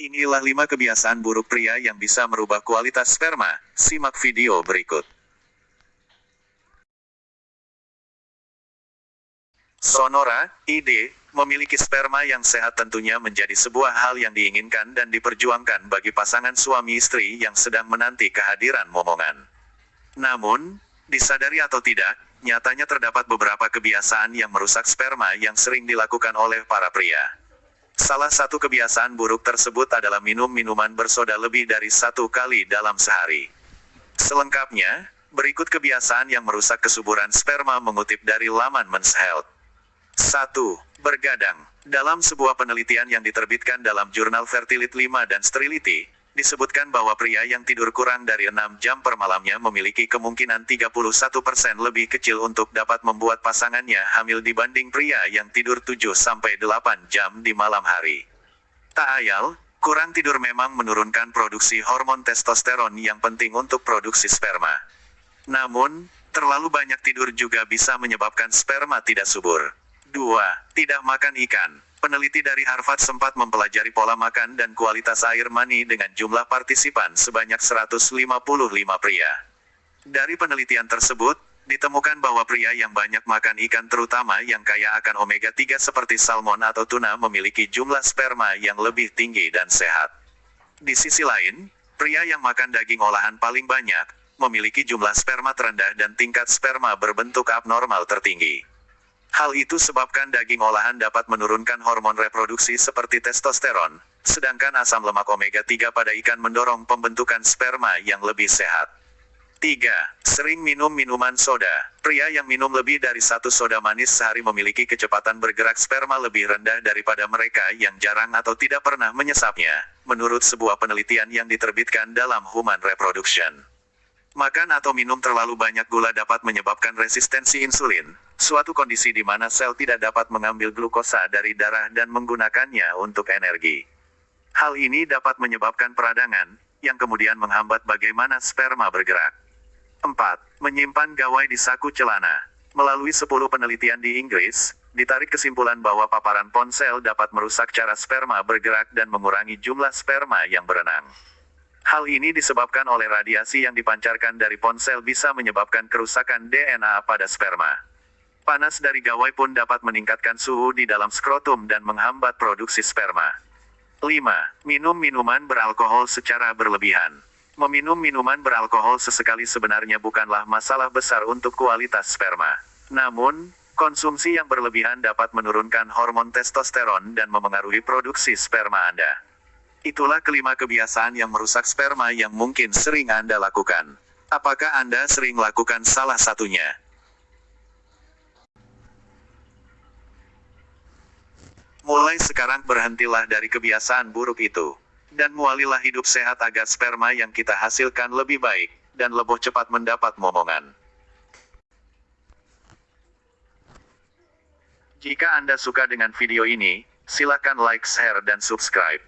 Inilah 5 kebiasaan buruk pria yang bisa merubah kualitas sperma. Simak video berikut. Sonora, ide, memiliki sperma yang sehat tentunya menjadi sebuah hal yang diinginkan dan diperjuangkan bagi pasangan suami istri yang sedang menanti kehadiran momongan. Namun, disadari atau tidak, nyatanya terdapat beberapa kebiasaan yang merusak sperma yang sering dilakukan oleh para pria. Salah satu kebiasaan buruk tersebut adalah minum minuman bersoda lebih dari satu kali dalam sehari. Selengkapnya, berikut kebiasaan yang merusak kesuburan sperma mengutip dari laman Men's Health. 1. Bergadang. Dalam sebuah penelitian yang diterbitkan dalam jurnal Fertility 5 dan Sterility, disebutkan bahwa pria yang tidur kurang dari 6 jam per malamnya memiliki kemungkinan 31% lebih kecil untuk dapat membuat pasangannya hamil dibanding pria yang tidur 7-8 jam di malam hari. Tak ayal, kurang tidur memang menurunkan produksi hormon testosteron yang penting untuk produksi sperma. Namun, terlalu banyak tidur juga bisa menyebabkan sperma tidak subur. 2. Tidak makan ikan. Peneliti dari Harvard sempat mempelajari pola makan dan kualitas air mani dengan jumlah partisipan sebanyak 155 pria. Dari penelitian tersebut, ditemukan bahwa pria yang banyak makan ikan terutama yang kaya akan omega-3 seperti salmon atau tuna memiliki jumlah sperma yang lebih tinggi dan sehat. Di sisi lain, pria yang makan daging olahan paling banyak, memiliki jumlah sperma terendah dan tingkat sperma berbentuk abnormal tertinggi. Hal itu sebabkan daging olahan dapat menurunkan hormon reproduksi seperti testosteron, sedangkan asam lemak omega-3 pada ikan mendorong pembentukan sperma yang lebih sehat. 3. Sering minum minuman soda. Pria yang minum lebih dari satu soda manis sehari memiliki kecepatan bergerak sperma lebih rendah daripada mereka yang jarang atau tidak pernah menyesapnya, menurut sebuah penelitian yang diterbitkan dalam Human Reproduction. Makan atau minum terlalu banyak gula dapat menyebabkan resistensi insulin, suatu kondisi di mana sel tidak dapat mengambil glukosa dari darah dan menggunakannya untuk energi. Hal ini dapat menyebabkan peradangan, yang kemudian menghambat bagaimana sperma bergerak. 4. Menyimpan gawai di saku celana. Melalui 10 penelitian di Inggris, ditarik kesimpulan bahwa paparan ponsel dapat merusak cara sperma bergerak dan mengurangi jumlah sperma yang berenang. Hal ini disebabkan oleh radiasi yang dipancarkan dari ponsel bisa menyebabkan kerusakan DNA pada sperma. Panas dari gawai pun dapat meningkatkan suhu di dalam skrotum dan menghambat produksi sperma. 5. Minum minuman beralkohol secara berlebihan. Meminum minuman beralkohol sesekali sebenarnya bukanlah masalah besar untuk kualitas sperma. Namun, konsumsi yang berlebihan dapat menurunkan hormon testosteron dan memengaruhi produksi sperma Anda. Itulah kelima kebiasaan yang merusak sperma yang mungkin sering Anda lakukan. Apakah Anda sering lakukan salah satunya? Mulai sekarang berhentilah dari kebiasaan buruk itu. Dan mualilah hidup sehat agar sperma yang kita hasilkan lebih baik, dan lebih cepat mendapat momongan. Jika Anda suka dengan video ini, silakan like, share, dan subscribe.